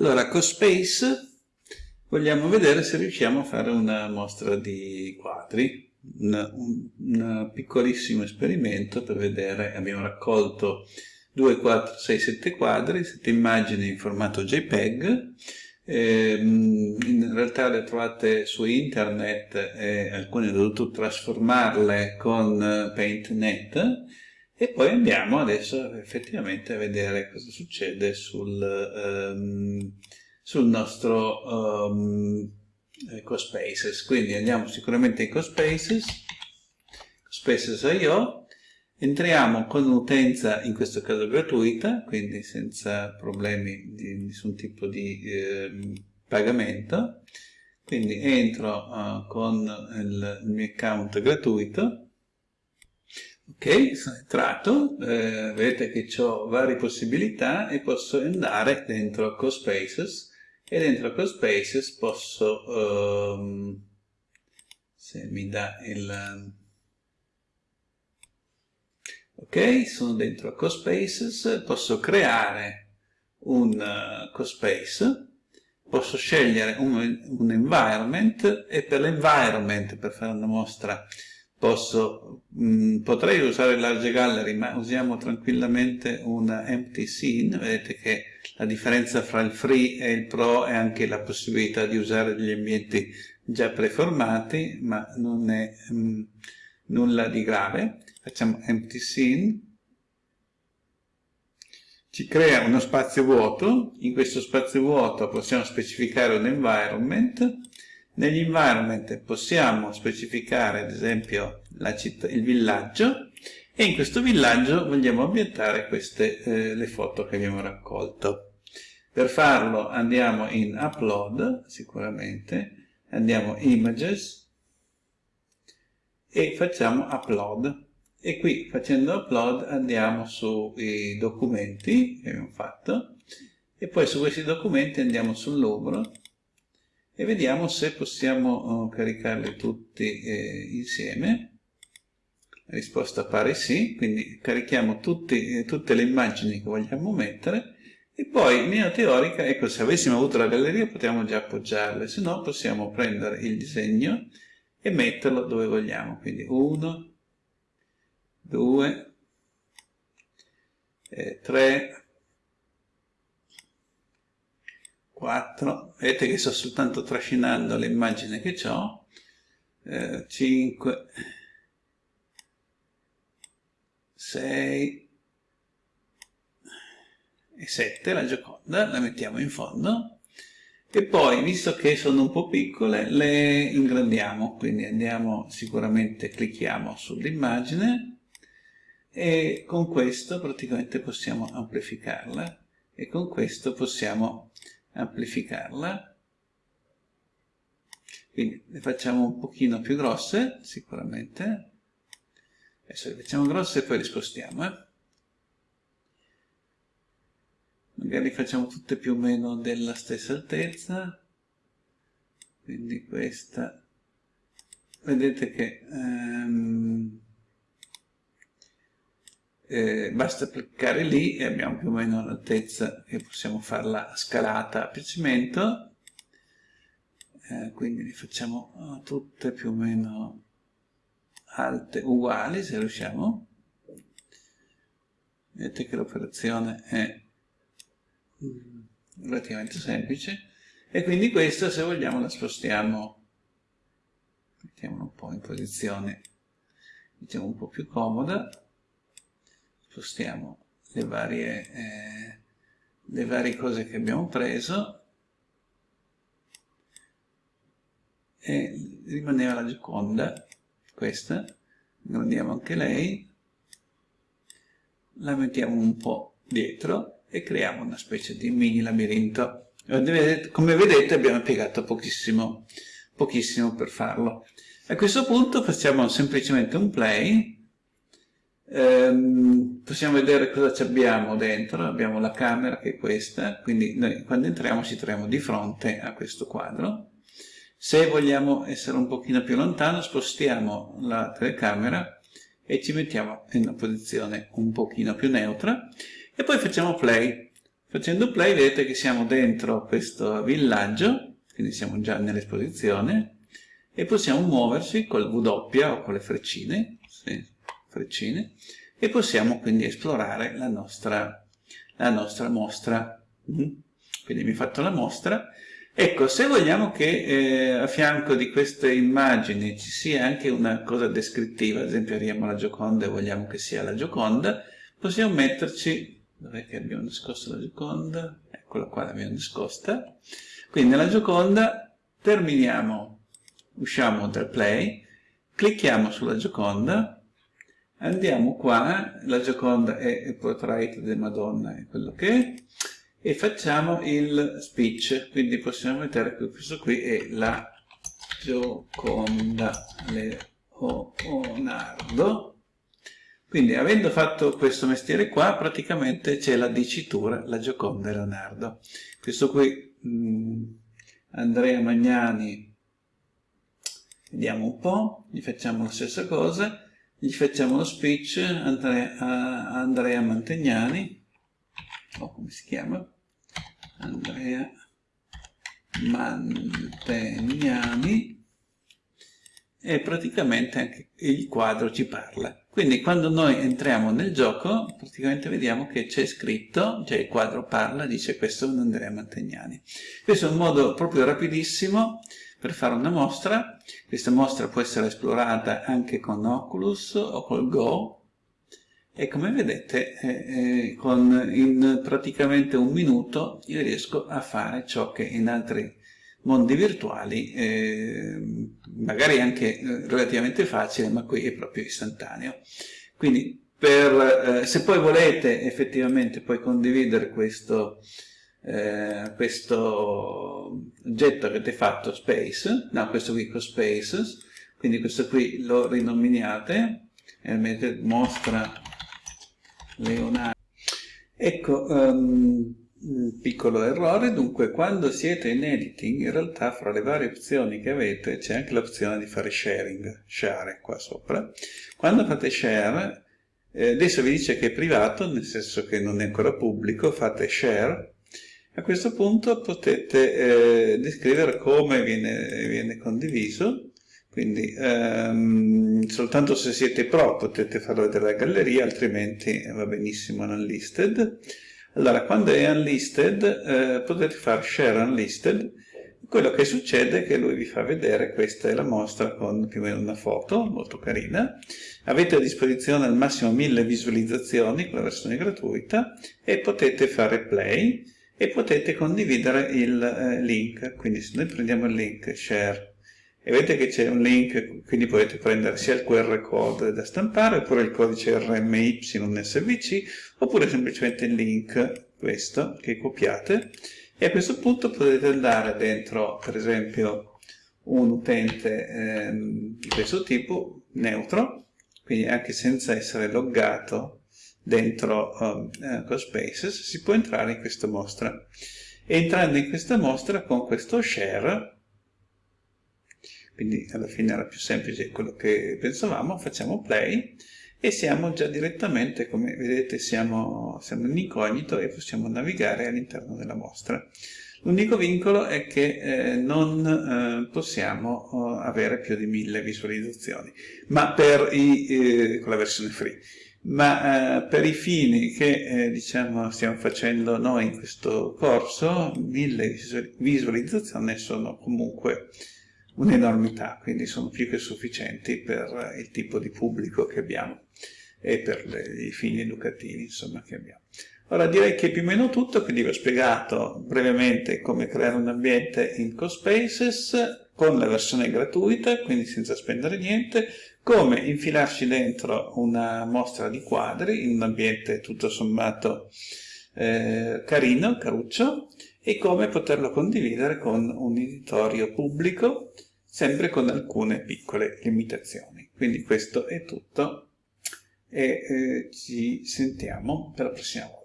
Allora, CoSpace vogliamo vedere se riusciamo a fare una mostra di quadri, un, piccolissimo esperimento per vedere, abbiamo raccolto 2, 4, 6, 7 quadri, 7 immagini in formato JPEG, eh, in realtà le trovate su internet e alcune ho dovuto trasformarle con PaintNet e poi andiamo adesso effettivamente a vedere cosa succede sul, um, sul nostro um, CoSpaces. Quindi andiamo sicuramente in CoSpaces, CoSpaces.io, entriamo con un'utenza in questo caso gratuita, quindi senza problemi di nessun tipo di eh, pagamento, quindi entro uh, con il, il mio account gratuito, Ok, sono entrato, eh, vedete che ho varie possibilità e posso andare dentro CoSpaces e dentro CoSpaces posso, um, se mi dà il... Ok, sono dentro CoSpaces, posso creare un uh, CoSpace, posso scegliere un, un environment e per l'environment, per fare una mostra Posso, mh, mm, potrei usare large gallery, ma usiamo tranquillamente una empty scene. Vedete che la differenza fra il free e il pro è anche la possibilità di usare degli ambienti già preformati, ma non è mh, mm, nulla di grave. Facciamo empty scene. Ci crea uno spazio vuoto. In questo spazio vuoto possiamo specificare un environment negli environment possiamo specificare ad esempio città, il villaggio e in questo villaggio vogliamo ambientare queste eh, le foto che abbiamo raccolto. Per farlo andiamo in Upload, sicuramente, andiamo Images e facciamo Upload. E qui facendo Upload andiamo sui documenti che abbiamo fatto e poi su questi documenti andiamo sul numero e vediamo se possiamo oh, caricarli tutti eh, insieme. La risposta pare sì, quindi carichiamo tutti, eh, tutte le immagini che vogliamo mettere e poi in linea teorica, ecco, se avessimo avuto la galleria potremmo già appoggiarle, se no possiamo prendere il disegno e metterlo dove vogliamo. Quindi 1, 2, 3, 4, vedete che sto soltanto trascinando l'immagine che ho, eh, 5, 6 e 7, la Gioconda, la mettiamo in fondo, e poi, visto che sono un po' piccole, le ingrandiamo, quindi andiamo sicuramente, clicchiamo sull'immagine, e con questo praticamente possiamo amplificarla, e con questo possiamo amplificarla. Quindi le facciamo un pochino più grosse sicuramente. Adesso le facciamo grosse e poi le spostiamo eh? magari facciamo tutte più o meno della stessa altezza. Quindi questa. Vedete che ehm, eh, basta cliccare lì e abbiamo più o meno l'altezza che possiamo farla scalata a piacimento. Eh, quindi le facciamo oh, tutte più o meno alte uguali se riusciamo. Vedete che l'operazione è relativamente semplice. E quindi questa se vogliamo la spostiamo. Mettiamola un po' in posizione. Diciamo un po' più comoda spostiamo le varie, eh, le varie cose che abbiamo preso e rimaneva la Gioconda, questa, ingrandiamo anche lei, la mettiamo un po' dietro e creiamo una specie di mini labirinto. Come vedete abbiamo impiegato pochissimo, pochissimo per farlo. A questo punto facciamo semplicemente un play ehm, possiamo vedere cosa abbiamo dentro, abbiamo la camera che è questa, quindi noi quando entriamo ci troviamo di fronte a questo quadro. Se vogliamo essere un pochino più lontano spostiamo la telecamera e ci mettiamo in una posizione un pochino più neutra e poi facciamo play. Facendo play vedete che siamo dentro questo villaggio, quindi siamo già nell'esposizione, e possiamo muoverci col W o con le freccine, sì, freccine e possiamo quindi esplorare la nostra, la nostra mostra. Mm? Quindi mi ho fatto la mostra. Ecco, se vogliamo che eh, a fianco di queste immagini ci sia anche una cosa descrittiva, ad esempio arriviamo alla Gioconda e vogliamo che sia la Gioconda, possiamo metterci dov'è che abbiamo nascosto la Gioconda? Eccola qua, l'abbiamo nascosta. Quindi nella Gioconda terminiamo, usciamo dal play, clicchiamo sulla Gioconda, andiamo qua, la Gioconda è il portrait di Madonna, è quello che è, e facciamo il speech, quindi possiamo che questo qui è la Gioconda Leonardo, quindi avendo fatto questo mestiere qua, praticamente c'è la dicitura, la Gioconda Leonardo. Questo qui, mh, mm, Andrea Magnani, vediamo un po', gli facciamo la stessa cosa, gli facciamo lo speech, Andrea, Andrea Mantegnani, o come si chiama? Andrea Mantegnani, e praticamente anche il quadro ci parla. Quindi quando noi entriamo nel gioco, praticamente vediamo che c'è scritto, cioè il quadro parla, dice questo è un Andrea Mantegnani. Questo è un modo proprio rapidissimo per fare una mostra. Questa mostra può essere esplorata anche con Oculus o col Go, e come vedete eh, eh, con, in praticamente un minuto io riesco a fare ciò che in altri mondi virtuali, eh, magari anche eh, relativamente facile, ma qui è proprio istantaneo. Quindi per, eh, se poi volete effettivamente poi condividere questo, eh, questo oggetto che avete fatto, Space, no, questo qui con Spaces, quindi questo qui lo rinominate, e mostra Leonardo. Ecco, um, un piccolo errore, dunque quando siete in editing in realtà fra le varie opzioni che avete c'è anche l'opzione di fare sharing, share qua sopra. Quando fate share, eh, adesso vi dice che è privato, nel senso che non è ancora pubblico, fate share, a questo punto potete eh, descrivere come viene, viene condiviso, quindi ehm, soltanto se siete pro potete farlo vedere alla galleria, altrimenti va benissimo unlisted. Allora, quando è unlisted, eh, potete fare share unlisted, quello che succede è che lui vi fa vedere, questa è la mostra con più o meno una foto, molto carina, avete a disposizione al massimo 1000 visualizzazioni con la versione gratuita e potete fare play e potete condividere il eh, link, quindi se noi prendiamo il link share e vedete che c'è un link, quindi potete prendere sia il QR code da stampare, oppure il codice RMY SVC, oppure semplicemente il link, questo, che copiate, e a questo punto potete andare dentro, per esempio, un utente ehm, di questo tipo, neutro, quindi anche senza essere loggato dentro um, uh, CoSpaces, si può entrare in questa mostra. Entrando in questa mostra con questo share, quindi alla fine era più semplice quello che pensavamo, facciamo play e siamo già direttamente, come vedete siamo, siamo in incognito e possiamo navigare all'interno della mostra. L'unico vincolo è che eh, non eh, possiamo eh, avere più di mille visualizzazioni, ma i, eh, con la versione free. Ma eh, per i fini che eh, diciamo, stiamo facendo noi in questo corso, mille visualizzazioni sono comunque un'enormità, quindi sono più che sufficienti per il tipo di pubblico che abbiamo e per le, i fini educativi insomma, che abbiamo. Ora direi che più o meno tutto, quindi vi ho spiegato brevemente come creare un ambiente in CoSpaces con la versione gratuita, quindi senza spendere niente, come infilarci dentro una mostra di quadri in un ambiente tutto sommato eh, carino, caruccio, e come poterlo condividere con un editorio pubblico, sempre con alcune piccole limitazioni. Quindi questo è tutto e eh, ci sentiamo per la prossima volta.